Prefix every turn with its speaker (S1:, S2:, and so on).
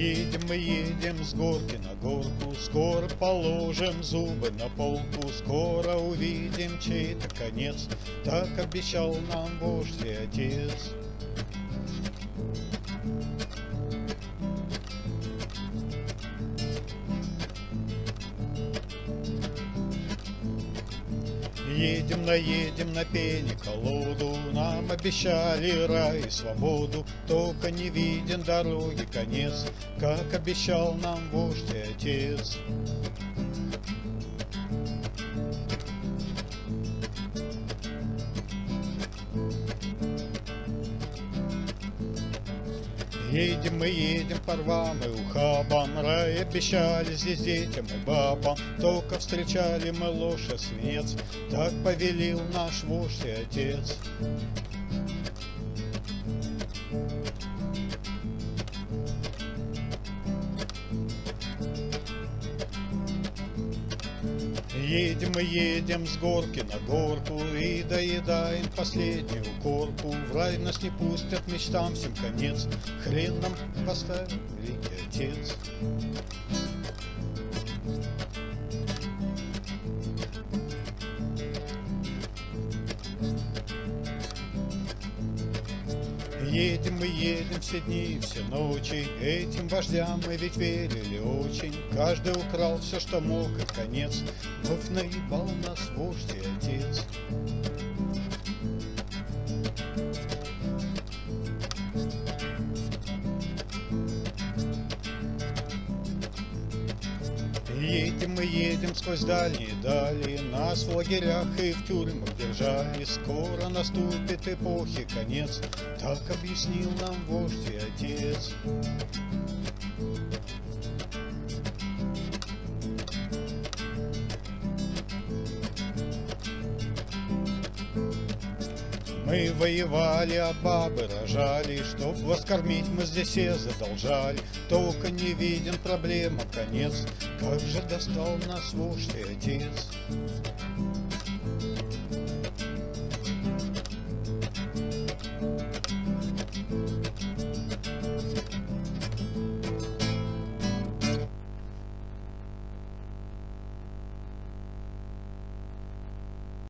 S1: Едем мы едем с горки на горку, Скоро положим зубы на полку, Скоро увидим чей-то конец, Так обещал нам вождь и отец. Едем, наедем на пене колоду, Нам обещали рай и свободу, Только не виден дороги конец, Как обещал нам вождь и отец. Едем мы, едем по рвам и ухабам, Рай обещали здесь детям и бабам, Только встречали мы и свинец, Так повелил наш вождь и отец. Едем мы, едем с горки на горку И доедаем последнюю корку. В рай нас не пустят, мечтам всем конец. Хрен нам поставил великий отец Едем мы, едем все дни все ночи, Этим вождям мы ведь верили очень. Каждый украл все, что мог, и конец Вновь наебал нас вождь и отец. Едем мы, едем сквозь дальние дали, Нас в лагерях и в тюрьмах держали. Скоро наступит эпохи конец, Так объяснил нам вождь и отец. Мы воевали, а бабы рожали, Чтоб вас кормить мы здесь все задолжали. Только не виден проблема конец, Как же достал нас и отец.